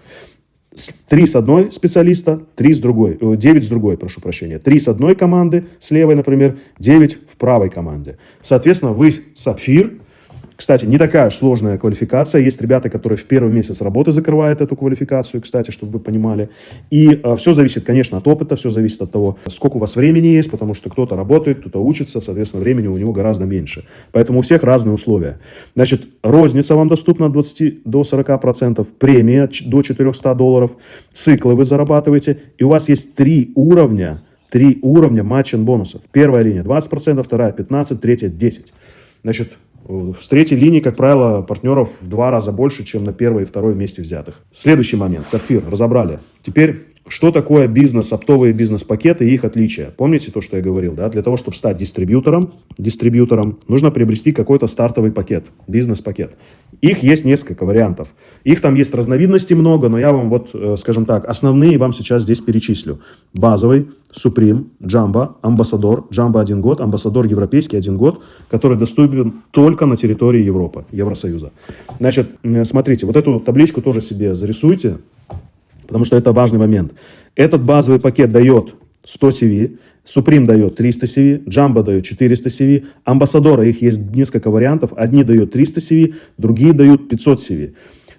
Три с одной специалиста, три с другой, э, девять с другой, прошу прощения. Три с одной команды, с левой, например, девять в правой команде. Соответственно, вы сапфир, кстати, не такая сложная квалификация. Есть ребята, которые в первый месяц работы закрывают эту квалификацию, кстати, чтобы вы понимали. И э, все зависит, конечно, от опыта, все зависит от того, сколько у вас времени есть, потому что кто-то работает, кто-то учится, соответственно, времени у него гораздо меньше. Поэтому у всех разные условия. Значит, розница вам доступна от 20 до 40%, премия до 400 долларов, циклы вы зарабатываете, и у вас есть три уровня, три уровня матчин бонусов. Первая линия 20%, вторая 15%, третья 10%. Значит, с третьей линии, как правило, партнеров в два раза больше, чем на первой и второй вместе взятых. Следующий момент. Сапфир. Разобрали. Теперь, что такое бизнес, оптовые бизнес-пакеты и их отличия? Помните то, что я говорил? Да? Для того, чтобы стать дистрибьютором, дистрибьютором, нужно приобрести какой-то стартовый пакет, бизнес-пакет. Их есть несколько вариантов. Их там есть разновидностей много, но я вам вот, э, скажем так, основные вам сейчас здесь перечислю. Базовый, Supreme, Jamba, Амбассадор, Jamba один год, Амбассадор европейский один год, который доступен только на территории Европы, Евросоюза. Значит, э, смотрите, вот эту табличку тоже себе зарисуйте, потому что это важный момент. Этот базовый пакет дает 100 CV, Supreme дает 300 CV, Jamba дает 400 CV, Амбассадора, их есть несколько вариантов, одни дают 300 CV, другие дают 500 CV.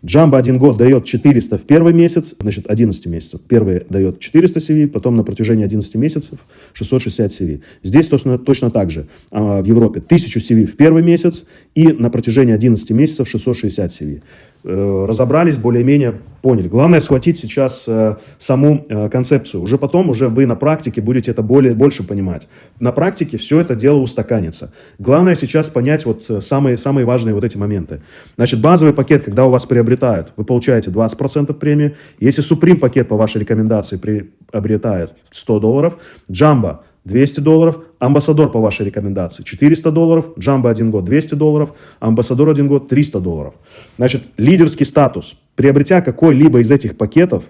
Джамба один год дает 400 в первый месяц, значит 11 месяцев. Первый дает 400 CV, потом на протяжении 11 месяцев 660 CV. Здесь точно, точно так же. А, в Европе 1000 CV в первый месяц и на протяжении 11 месяцев 660 CV. Э, разобрались, более-менее поняли. Главное схватить сейчас э, саму э, концепцию. Уже потом, уже вы на практике будете это более, больше понимать. На практике все это дело устаканится. Главное сейчас понять вот самые, самые важные вот эти моменты. Значит, базовый пакет, когда у вас приобретают, вы получаете 20% премии. Если Supreme пакет по вашей рекомендации приобретает 100 долларов, Jumbo 200 долларов, амбассадор по вашей рекомендации 400 долларов, джамбо один год 200 долларов, амбассадор один год 300 долларов. Значит, лидерский статус. Приобретя какой-либо из этих пакетов,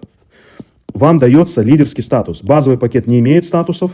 вам дается лидерский статус. Базовый пакет не имеет статусов.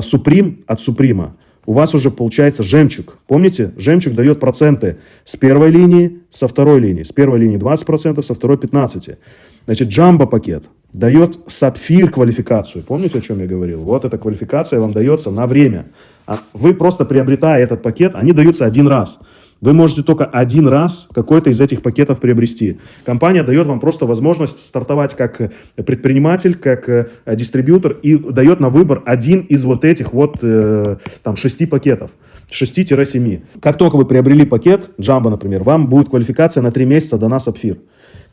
Суприм от Суприма у вас уже получается жемчуг. Помните, жемчуг дает проценты с первой линии, со второй линии. С первой линии 20%, со второй 15%. Значит, джамбо пакет дает сапфир квалификацию. Помните, о чем я говорил? Вот эта квалификация вам дается на время. А вы просто приобретая этот пакет, они даются один раз. Вы можете только один раз какой-то из этих пакетов приобрести. Компания дает вам просто возможность стартовать как предприниматель, как э, дистрибьютор и дает на выбор один из вот этих вот э, там шести пакетов. 6-7. Как только вы приобрели пакет, Jumbo, например, вам будет квалификация на 3 месяца до нас Сапфир.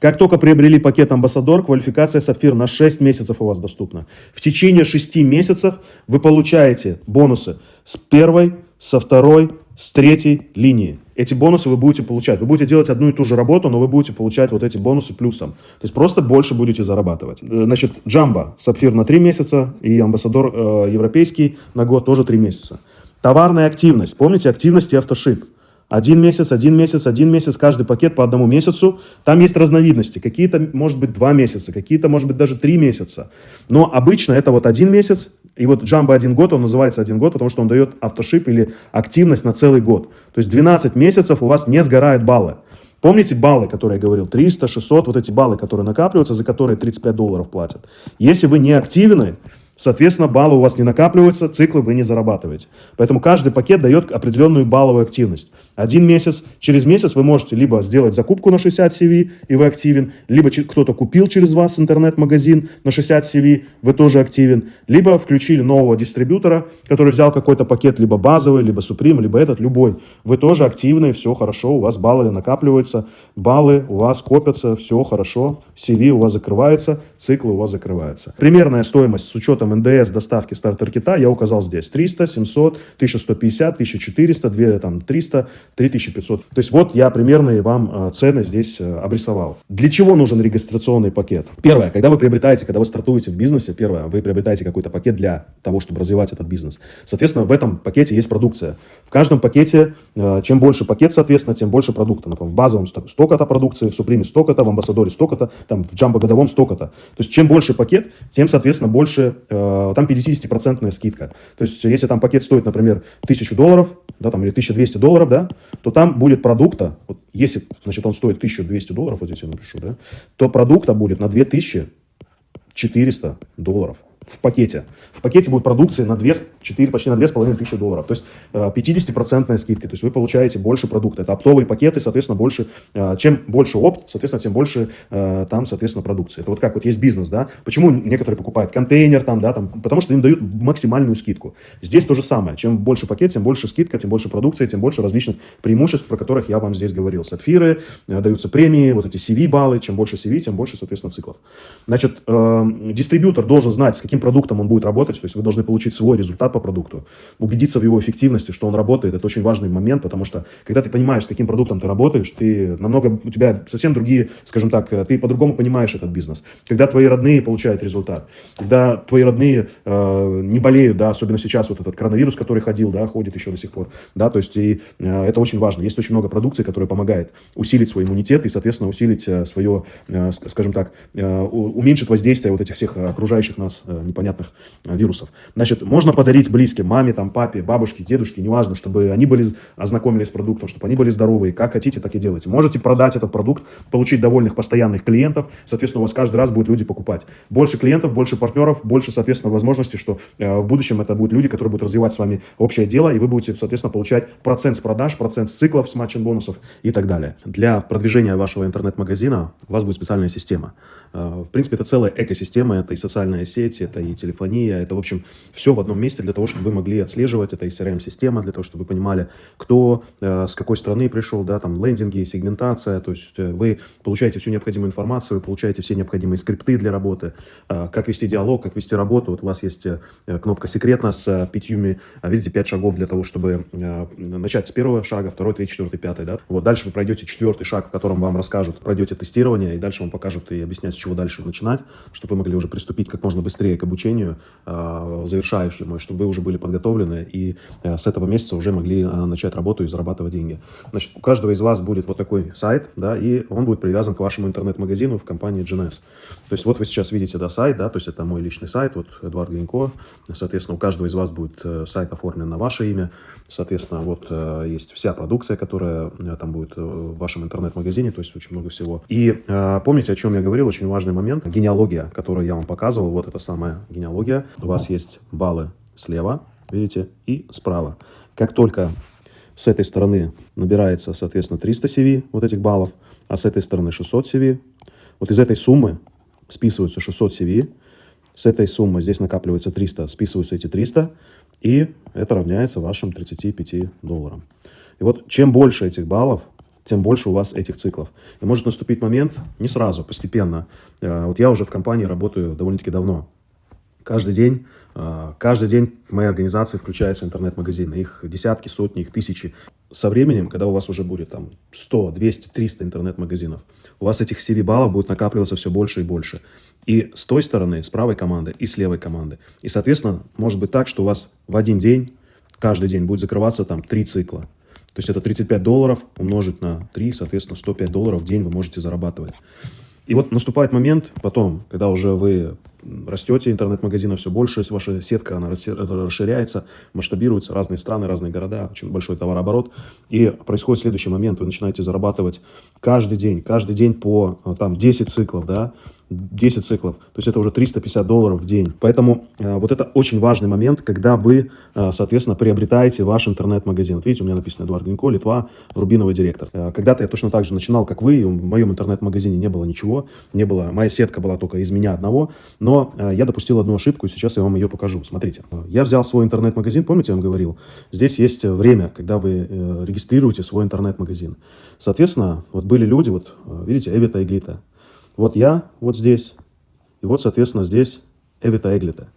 Как только приобрели пакет Амбассадор, квалификация Сапфир на 6 месяцев у вас доступна. В течение 6 месяцев вы получаете бонусы с первой, со второй, с третьей линии. Эти бонусы вы будете получать. Вы будете делать одну и ту же работу, но вы будете получать вот эти бонусы плюсом. То есть просто больше будете зарабатывать. Э, значит, Джамба, Сапфир на 3 месяца и Амбассадор э, европейский на год тоже 3 месяца. Товарная активность. Помните, активность и автошип. Один месяц, один месяц, один месяц, каждый пакет по одному месяцу. Там есть разновидности. Какие-то, может быть, два месяца, какие-то, может быть, даже три месяца. Но обычно это вот один месяц, и вот Jumbo один год, он называется один год, потому что он дает автошип или активность на целый год. То есть 12 месяцев у вас не сгорают баллы. Помните баллы, которые я говорил? 300, 600, вот эти баллы, которые накапливаются, за которые 35 долларов платят. Если вы не активны, Соответственно, баллы у вас не накапливаются, циклы вы не зарабатываете. Поэтому каждый пакет дает определенную балловую активность. Один месяц, через месяц вы можете либо сделать закупку на 60 CV, и вы активен, либо кто-то купил через вас интернет-магазин на 60 CV, вы тоже активен, либо включили нового дистрибьютора, который взял какой-то пакет, либо базовый, либо Supreme, либо этот, любой. Вы тоже активны, все хорошо, у вас баллы накапливаются, баллы у вас копятся, все хорошо, CV у вас закрывается, циклы у вас закрываются. Примерная стоимость с учетом НДС доставки стартер-кита я указал здесь. 300, 700, 1150, 1400, 2, там, 300, 3500. То есть вот я примерные вам э, цены здесь э, обрисовал. Для чего нужен регистрационный пакет? Первое, когда вы приобретаете, когда вы стартуете в бизнесе, первое, вы приобретаете какой-то пакет для того, чтобы развивать этот бизнес. Соответственно, в этом пакете есть продукция. В каждом пакете, э, чем больше пакет, соответственно, тем больше продукта. Например, в базовом столько-то продукции, в Суприме столько-то, в Амбассадоре столько-то, там в Джамбо годовом столько-то. То есть чем больше пакет, тем, соответственно, больше, там 50% скидка. То есть если там пакет стоит, например, 1000 долларов, да, там, или 1200 долларов, да, то там будет продукта, вот, если, значит, он стоит 1200 долларов, вот здесь я напишу, да, то продукта будет на 2400 долларов в пакете. В пакете будет продукции на 2, 4, почти на 2,5 тысячи долларов. То есть 50% э, скидки. То есть вы получаете больше продукта. Это оптовые пакеты, соответственно, больше. Э, чем больше опт, соответственно, тем больше э, там, соответственно, продукции. Это вот как вот есть бизнес, да. Почему некоторые покупают контейнер там, да, там, потому что им дают максимальную скидку. Здесь то же самое. Чем больше пакет, тем больше скидка, тем больше продукции, тем больше различных преимуществ, про которых я вам здесь говорил. Сапфиры, даются премии, вот эти CV-баллы. Чем больше CV, тем больше, соответственно, циклов. Значит, дистрибьютор должен знать, с каким каким продуктом он будет работать, то есть вы должны получить свой результат по продукту, убедиться в его эффективности, что он работает, это очень важный момент, потому что когда ты понимаешь, с каким продуктом ты работаешь, ты намного, у тебя совсем другие, скажем так, ты по-другому понимаешь этот бизнес. Когда твои родные получают результат, когда твои родные э, не болеют, да, особенно сейчас вот этот коронавирус, который ходил, да, ходит еще до сих пор, да, то есть и э, это очень важно. Есть очень много продукции, которая помогает усилить свой иммунитет и, соответственно, усилить э, свое, э, скажем так, э, уменьшить воздействие вот этих всех окружающих нас э, непонятных э, вирусов. Значит, можно подарить близким, маме, там, папе, бабушке, дедушке, неважно, чтобы они были ознакомились с продуктом, чтобы они были здоровые. Как хотите, так и делайте. Можете продать этот продукт, получить довольных постоянных клиентов, соответственно, у вас каждый раз будут люди покупать. Больше клиентов, больше партнеров, больше, соответственно, возможностей, что э, в будущем это будут люди, которые будут развивать с вами общее дело, и вы будете, соответственно, получать процент с продаж, процент с циклов, с матчин бонусов и так далее. Для продвижения вашего интернет-магазина у вас будет специальная система. Э, в принципе, это целая экосистема, это и социальные сети, это и телефония, это, в общем, все в одном месте для того, чтобы вы могли отслеживать, это и CRM-система, для того, чтобы вы понимали, кто э, с какой страны пришел, да, там, лендинги, сегментация, то есть э, вы получаете всю необходимую информацию, вы получаете все необходимые скрипты для работы, э, как вести диалог, как вести работу, вот у вас есть кнопка «Секретно» с пятью, э, видите, пять шагов для того, чтобы начать с первого шага, второй, третий, четвертый, пятый, да, вот дальше вы пройдете четвертый шаг, в котором вам расскажут, пройдете тестирование, и дальше вам покажут и объяснят, с чего дальше начинать, чтобы вы могли уже приступить как можно быстрее к обучению э, завершающему, чтобы вы уже были подготовлены и э, с этого месяца уже могли э, начать работу и зарабатывать деньги. Значит, у каждого из вас будет вот такой сайт, да, и он будет привязан к вашему интернет-магазину в компании GNS. То есть вот вы сейчас видите, да, сайт, да, то есть это мой личный сайт, вот Эдуард Гринько, соответственно, у каждого из вас будет сайт оформлен на ваше имя, соответственно, вот есть вся продукция, которая там будет в вашем интернет-магазине, то есть очень много всего. И помните, о чем я говорил, очень важный момент, генеалогия, которую я вам показывал, вот это самая генеалогия, у вас есть баллы слева, видите, и справа. Как только с этой стороны набирается, соответственно, 300 CV, вот этих баллов, а с этой стороны 600 CV, вот из этой суммы списываются 600 CV, с этой суммы здесь накапливается 300, списываются эти 300, и это равняется вашим 35 долларам. И вот чем больше этих баллов, тем больше у вас этих циклов. И может наступить момент, не сразу, постепенно. Э, вот я уже в компании работаю довольно-таки давно. Каждый день, э, каждый день в моей организации включаются интернет-магазины. Их десятки, сотни, их тысячи. Со временем, когда у вас уже будет там 100, 200, 300 интернет-магазинов, у вас этих CV-баллов будет накапливаться все больше и больше. И с той стороны, с правой команды, и с левой команды. И, соответственно, может быть так, что у вас в один день, каждый день будет закрываться там три цикла. То есть это 35 долларов умножить на 3, соответственно, 105 долларов в день вы можете зарабатывать. И вот наступает момент потом, когда уже вы растете, интернет-магазинов все больше, ваша сетка она расширяется, масштабируется, разные страны, разные города, очень большой товарооборот. И происходит следующий момент, вы начинаете зарабатывать каждый день, каждый день по там, 10 циклов, да, 10 циклов. То есть это уже 350 долларов в день. Поэтому э, вот это очень важный момент, когда вы, э, соответственно, приобретаете ваш интернет-магазин. Вот видите, у меня написано Эдуард Гринько, Литва, Рубиновый директор. Э, когда-то я точно так же начинал, как вы, в моем интернет-магазине не было ничего, не было, моя сетка была только из меня одного, но э, я допустил одну ошибку, и сейчас я вам ее покажу. Смотрите, я взял свой интернет-магазин, помните, я вам говорил, здесь есть время, когда вы э, регистрируете свой интернет-магазин. Соответственно, вот были люди, вот э, видите, Эвита и Глита. Вот я вот здесь, и вот, соответственно, здесь Эвита Эглита.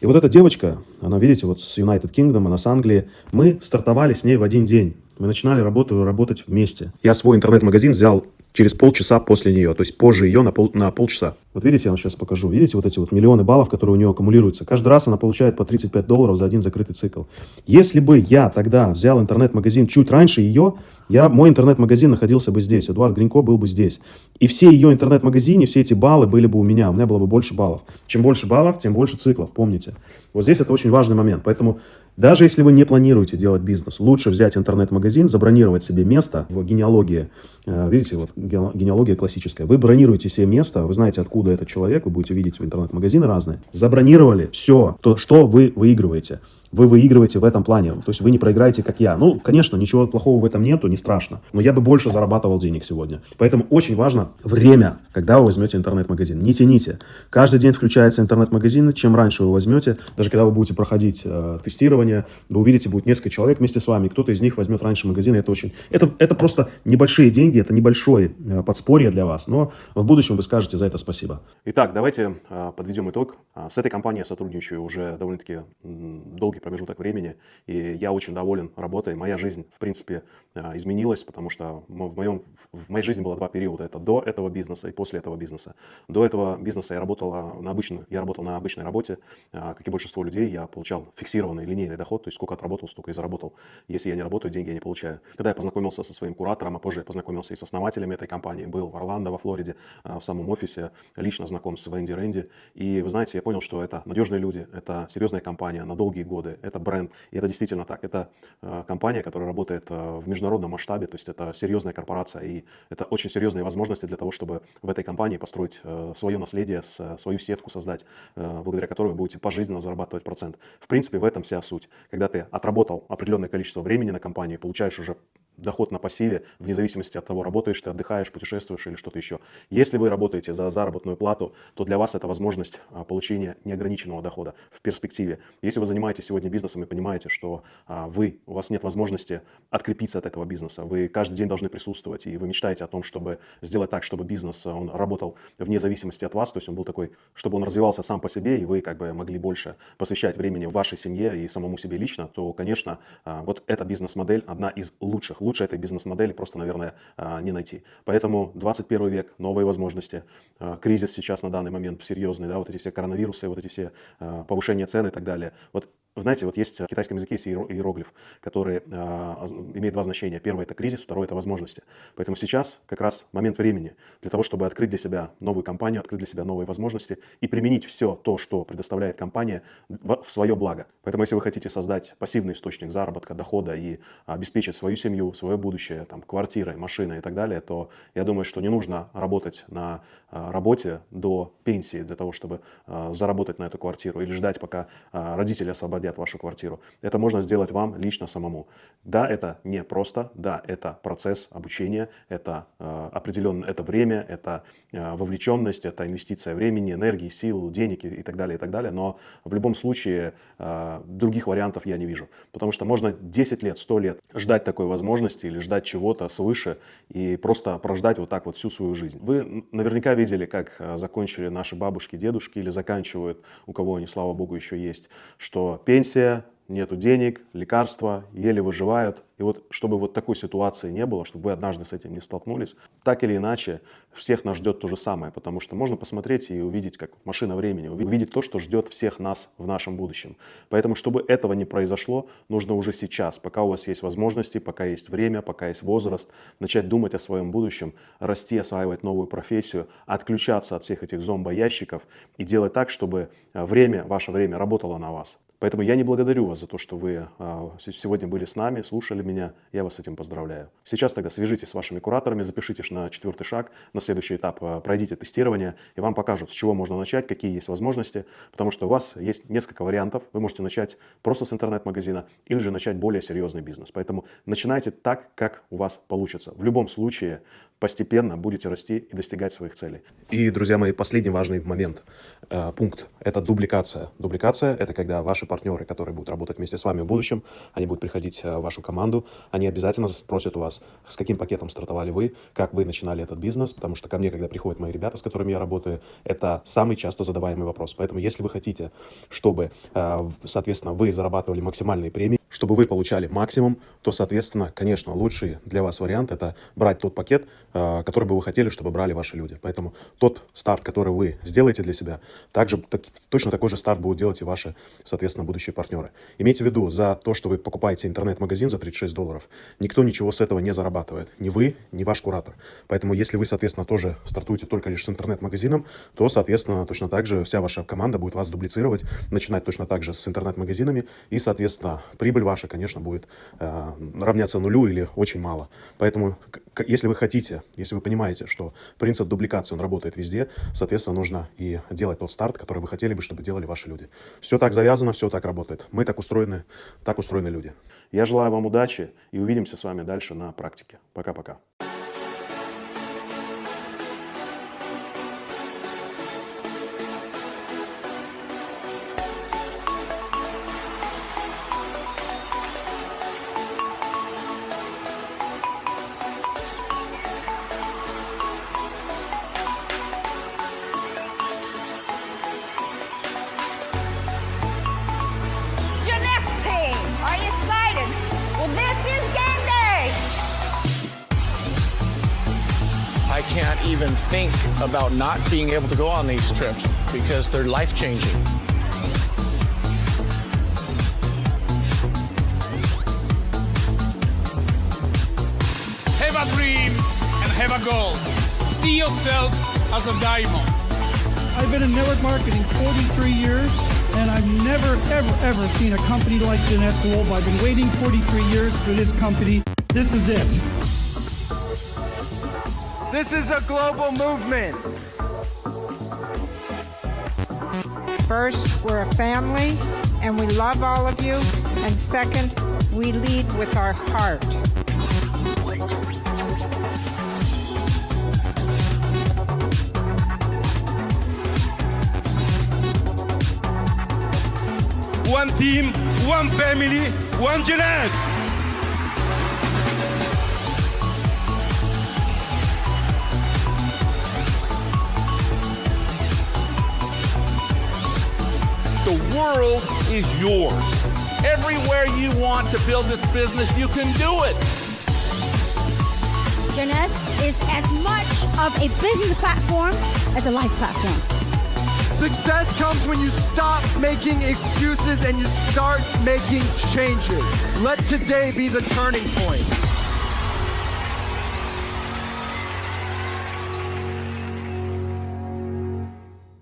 И вот эта девочка, она, видите, вот с United Kingdom, она с Англии, мы стартовали с ней в один день. Мы начинали работу, работать вместе. Я свой интернет-магазин взял через полчаса после нее, то есть позже ее на, пол, на полчаса. Вот видите, я вам сейчас покажу. Видите вот эти вот миллионы баллов, которые у нее аккумулируются. Каждый раз она получает по 35 долларов за один закрытый цикл. Если бы я тогда взял интернет-магазин чуть раньше ее, я, мой интернет-магазин находился бы здесь, Эдуард Гринько был бы здесь. И все ее интернет-магазине, все эти баллы были бы у меня, у меня было бы больше баллов. Чем больше баллов, тем больше циклов, помните. Вот здесь это очень важный момент. Поэтому даже если вы не планируете делать бизнес, лучше взять интернет-магазин, забронировать себе место в генеалогии. Э, видите, вот генеалогия классическая. Вы бронируете себе место, вы знаете, откуда этот человек, вы будете видеть в интернет-магазины разные. Забронировали все, то, что вы выигрываете вы выигрываете в этом плане. То есть вы не проиграете, как я. Ну, конечно, ничего плохого в этом нету, не страшно. Но я бы больше зарабатывал денег сегодня. Поэтому очень важно время, когда вы возьмете интернет-магазин. Не тяните. Каждый день включается интернет-магазин. Чем раньше вы возьмете, даже когда вы будете проходить э, тестирование, вы увидите, будет несколько человек вместе с вами. Кто-то из них возьмет раньше магазин. Это очень... Это, это просто небольшие деньги, это небольшое э, подспорье для вас. Но в будущем вы скажете за это спасибо. Итак, давайте э, подведем итог. Э, с этой компанией я сотрудничаю уже довольно-таки долгий промежуток времени, и я очень доволен работой. Моя жизнь, в принципе, а, изменилась, потому что в, моем, в моей жизни было два периода. Это до этого бизнеса и после этого бизнеса. До этого бизнеса я работал на, обычной, я работал на обычной работе. А, как и большинство людей, я получал фиксированный линейный доход, то есть сколько отработал, столько и заработал. Если я не работаю, деньги я не получаю. Когда я познакомился со своим куратором, а позже я познакомился и с основателями этой компании, был в Орландо, во Флориде, а, в самом офисе, лично знаком с Венди Рэнди. И вы знаете, я понял, что это надежные люди, это серьезная компания на долгие годы, это бренд. И это действительно так. Это компания, которая работает в международном масштабе, то есть это серьезная корпорация. И это очень серьезные возможности для того, чтобы в этой компании построить э, свое наследие, свою сетку создать, благодаря которой вы будете пожизненно зарабатывать процент. В принципе, в этом вся суть. Когда ты отработал определенное количество времени на компании, получаешь уже доход на пассиве, вне зависимости от того, работаешь ты, отдыхаешь, путешествуешь или что-то еще. Если вы работаете за заработную плату, то для вас это возможность а, получения неограниченного дохода в перспективе. Если вы занимаетесь сегодня бизнесом и понимаете, что а, вы, у вас нет возможности открепиться от этого бизнеса, вы каждый день должны присутствовать, и вы мечтаете о том, чтобы сделать так, чтобы бизнес, он работал вне зависимости от вас, то есть он был такой, чтобы он развивался сам по себе, и вы как бы могли больше посвящать времени вашей семье и самому себе лично, то, конечно, а, вот эта бизнес-модель одна из лучших, лучше этой бизнес-модели просто, наверное, а, не найти. Поэтому 21 век, новые возможности, кризис сейчас на данный момент серьезный, да, вот эти все коронавирусы, вот эти все повышения цен и так далее. Вот знаете, вот есть в китайском языке есть иероглиф, который э, имеет два значения. Первое – это кризис, второе – это возможности. Поэтому сейчас как раз момент времени для того, чтобы открыть для себя новую компанию, открыть для себя новые возможности и применить все то, что предоставляет компания в, в свое благо. Поэтому если вы хотите создать пассивный источник заработка, дохода и обеспечить свою семью, свое будущее, там, квартирой, машиной и так далее, то я думаю, что не нужно работать на э, работе до пенсии для того, чтобы э, заработать на эту квартиру или ждать, пока э, родители освободят освободят вашу квартиру. Это можно сделать вам лично самому. Да, это не просто, да, это процесс обучения, это э, определенное, это время, это э, вовлеченность, это инвестиция времени, энергии, сил, денег и, и так далее, и так далее. Но в любом случае э, других вариантов я не вижу. Потому что можно 10 лет, 100 лет ждать такой возможности или ждать чего-то свыше и просто прождать вот так вот всю свою жизнь. Вы наверняка видели, как э, закончили наши бабушки, дедушки или заканчивают, у кого они, слава богу, еще есть, что пенсия, нету денег, лекарства, еле выживают. И вот чтобы вот такой ситуации не было, чтобы вы однажды с этим не столкнулись, так или иначе всех нас ждет то же самое, потому что можно посмотреть и увидеть, как машина времени, увидеть то, что ждет всех нас в нашем будущем. Поэтому, чтобы этого не произошло, нужно уже сейчас, пока у вас есть возможности, пока есть время, пока есть возраст, начать думать о своем будущем, расти, осваивать новую профессию, отключаться от всех этих зомбоящиков и делать так, чтобы время, ваше время работало на вас. Поэтому я не благодарю вас за то, что вы а, сегодня были с нами, слушали меня. Я вас с этим поздравляю. Сейчас тогда свяжитесь с вашими кураторами, запишитесь на четвертый шаг, на следующий этап а, пройдите тестирование, и вам покажут, с чего можно начать, какие есть возможности, потому что у вас есть несколько вариантов. Вы можете начать просто с интернет-магазина или же начать более серьезный бизнес. Поэтому начинайте так, как у вас получится. В любом случае, постепенно будете расти и достигать своих целей. И, друзья мои, последний важный момент, э, пункт – это дубликация. Дубликация – это когда ваши партнеры, которые будут работать вместе с вами в будущем, они будут приходить э, в вашу команду, они обязательно спросят у вас, с каким пакетом стартовали вы, как вы начинали этот бизнес, потому что ко мне, когда приходят мои ребята, с которыми я работаю, это самый часто задаваемый вопрос. Поэтому, если вы хотите, чтобы, э, соответственно, вы зарабатывали максимальные премии, чтобы вы получали максимум, то, соответственно, конечно, лучший для вас вариант – это брать тот пакет, э, который бы вы хотели, чтобы брали ваши люди. Поэтому тот старт, который вы сделаете для себя, также так, точно такой же старт будут делать и ваши, соответственно, будущие партнеры. Имейте в виду, за то, что вы покупаете интернет-магазин за 36 долларов, никто ничего с этого не зарабатывает. Ни вы, ни ваш куратор. Поэтому, если вы, соответственно, тоже стартуете только лишь с интернет-магазином, то, соответственно, точно так же вся ваша команда будет вас дублицировать, начинать точно так же с интернет-магазинами, и, соответственно, прибыль ваша, конечно, будет э, равняться нулю или очень мало. Поэтому, если вы хотите, если вы понимаете, что принцип дубликации, он работает везде, соответственно, нужно и делать тот старт, который вы хотели бы, чтобы делали ваши люди. Все так завязано, все так работает. Мы так устроены, так устроены люди. Я желаю вам удачи и увидимся с вами дальше на практике. Пока-пока. Even think about not being able to go on these trips because they're life changing. Have a dream and have a goal. See yourself as a diamond. I've been in network marketing 43 years, and I've never, ever, ever seen a company like Jeunesse Global. I've been waiting 43 years for this company. This is it. This is a global movement. First, we're a family and we love all of you. And second, we lead with our heart. One team, one family, one Jeunesse. World is yours. Everywhere you want to build this business, you can do it. Jeunesse is as much of a business platform as a life platform. Success comes when you stop making excuses and you start making changes. Let today be the turning point.